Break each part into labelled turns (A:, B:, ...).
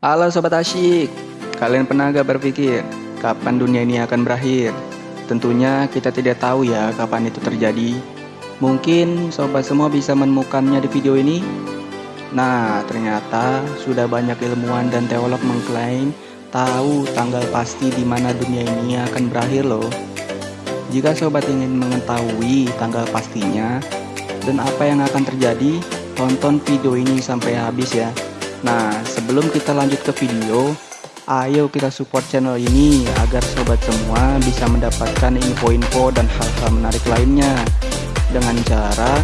A: Halo Sobat Asyik, kalian pernah gak berpikir kapan dunia ini akan berakhir? Tentunya kita tidak tahu ya kapan itu terjadi. Mungkin sobat semua bisa menemukannya di video ini. Nah, ternyata sudah banyak ilmuwan dan teolog mengklaim tahu tanggal pasti di mana dunia ini akan berakhir loh. Jika sobat ingin mengetahui tanggal pastinya dan apa yang akan terjadi, tonton video ini sampai habis ya. Nah, sebelum kita lanjut ke video, ayo kita support channel ini agar sobat semua bisa mendapatkan info-info dan hal-hal menarik lainnya dengan cara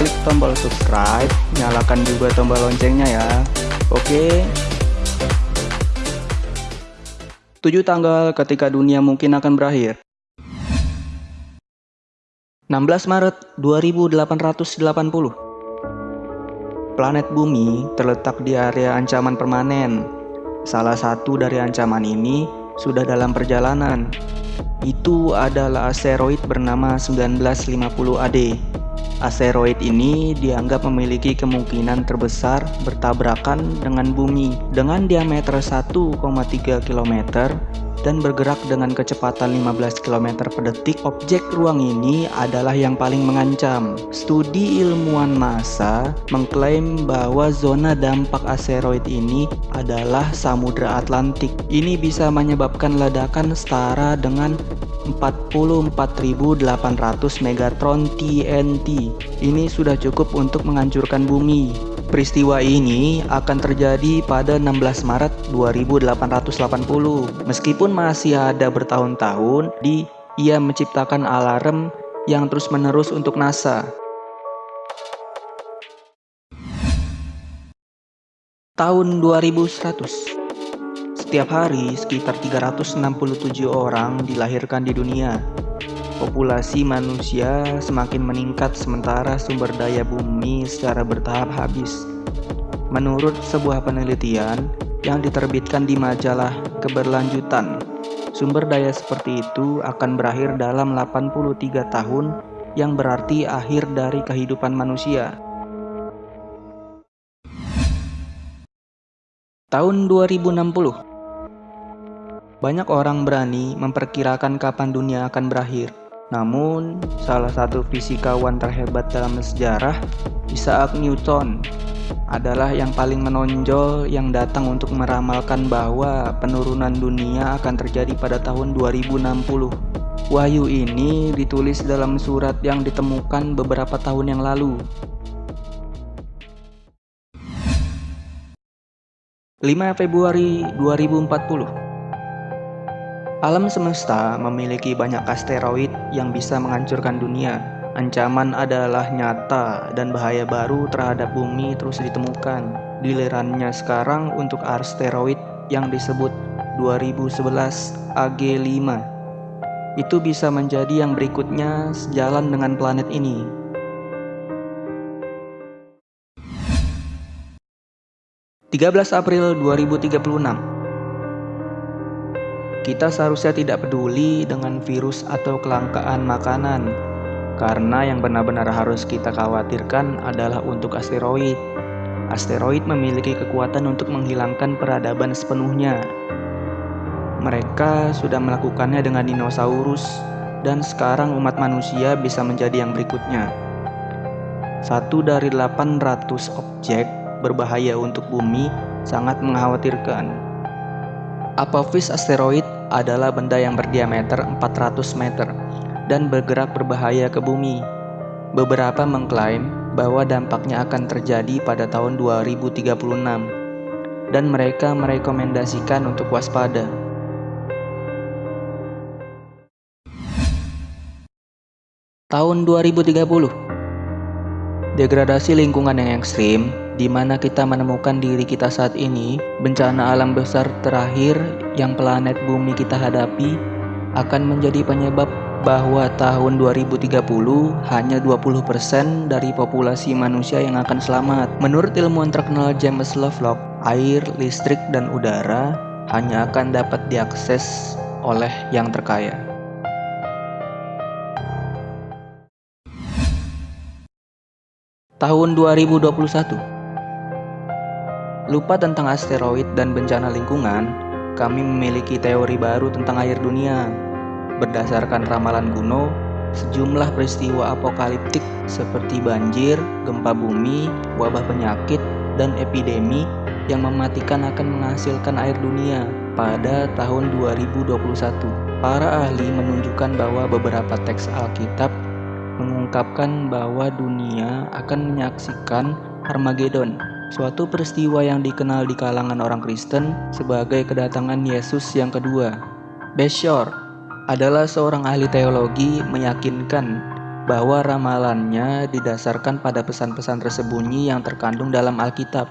A: klik tombol subscribe, nyalakan juga tombol loncengnya ya. Oke. 7 tanggal ketika dunia mungkin akan berakhir. 16 Maret 2880 Planet Bumi terletak di area ancaman permanen. Salah satu dari ancaman ini sudah dalam perjalanan. Itu adalah asteroid bernama 1950 AD. Asteroid ini dianggap memiliki kemungkinan terbesar bertabrakan dengan bumi dengan diameter 1,3 km dan bergerak dengan kecepatan 15 km per detik, objek ruang ini adalah yang paling mengancam. Studi ilmuwan NASA mengklaim bahwa zona dampak asteroid ini adalah Samudra Atlantik. Ini bisa menyebabkan ledakan setara dengan 44.800 megatron TNT. Ini sudah cukup untuk menghancurkan bumi. Peristiwa ini akan terjadi pada 16 Maret 2880. Meskipun masih ada bertahun-tahun, di ia menciptakan alarm yang terus-menerus untuk NASA. Tahun 2100 Setiap hari sekitar 367 orang dilahirkan di dunia Populasi manusia semakin meningkat sementara sumber daya bumi secara bertahap habis. Menurut sebuah penelitian yang diterbitkan di majalah Keberlanjutan, sumber daya seperti itu akan berakhir dalam 83 tahun yang berarti akhir dari kehidupan manusia. Tahun 2060 Banyak orang berani memperkirakan kapan dunia akan berakhir. Namun, salah satu fisikawan terhebat dalam sejarah, Isaac Newton, adalah yang paling menonjol yang datang untuk meramalkan bahwa penurunan dunia akan terjadi pada tahun 2060. Wahyu ini ditulis dalam surat yang ditemukan beberapa tahun yang lalu. 5 Februari 2040 Alam semesta memiliki banyak asteroid yang bisa menghancurkan dunia. Ancaman adalah nyata dan bahaya baru terhadap bumi terus ditemukan. Gilirannya sekarang untuk asteroid yang disebut 2011 AG5. Itu bisa menjadi yang berikutnya sejalan dengan planet ini. ...13 April 2036 kita seharusnya tidak peduli dengan virus atau kelangkaan makanan, karena yang benar-benar harus kita khawatirkan adalah untuk asteroid. Asteroid memiliki kekuatan untuk menghilangkan peradaban sepenuhnya. Mereka sudah melakukannya dengan dinosaurus, dan sekarang umat manusia bisa menjadi yang berikutnya. Satu dari 800 objek berbahaya untuk bumi sangat mengkhawatirkan. Apophis asteroid adalah benda yang berdiameter 400 meter dan bergerak berbahaya ke bumi. Beberapa mengklaim bahwa dampaknya akan terjadi pada tahun 2036 dan mereka merekomendasikan untuk waspada. Tahun 2030 Degradasi lingkungan yang ekstrim di mana kita menemukan diri kita saat ini, bencana alam besar terakhir yang planet bumi kita hadapi akan menjadi penyebab bahwa tahun 2030 hanya 20% dari populasi manusia yang akan selamat. Menurut ilmuwan terkenal James Lovelock, air, listrik, dan udara hanya akan dapat diakses oleh yang terkaya. Tahun 2021 Lupa tentang asteroid dan bencana lingkungan, kami memiliki teori baru tentang air dunia. Berdasarkan ramalan kuno, sejumlah peristiwa apokaliptik seperti banjir, gempa bumi, wabah penyakit, dan epidemi yang mematikan akan menghasilkan air dunia pada tahun 2021. Para ahli menunjukkan bahwa beberapa teks Alkitab mengungkapkan bahwa dunia akan menyaksikan Armageddon, suatu peristiwa yang dikenal di kalangan orang Kristen sebagai kedatangan Yesus yang kedua. Beshor adalah seorang ahli teologi meyakinkan bahwa ramalannya didasarkan pada pesan-pesan tersembunyi yang terkandung dalam Alkitab.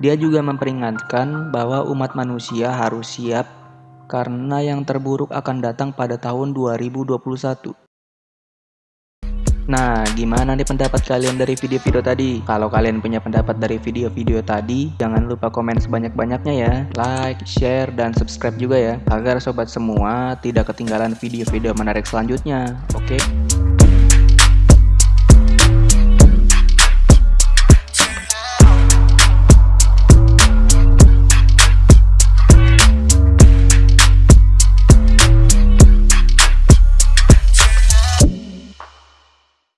A: Dia juga memperingatkan bahwa umat manusia harus siap karena yang terburuk akan datang pada tahun 2021. Nah, gimana nih pendapat kalian dari video-video tadi? Kalau kalian punya pendapat dari video-video tadi, jangan lupa komen sebanyak-banyaknya ya. Like, share, dan subscribe juga ya, agar sobat semua tidak ketinggalan video-video menarik selanjutnya. Oke?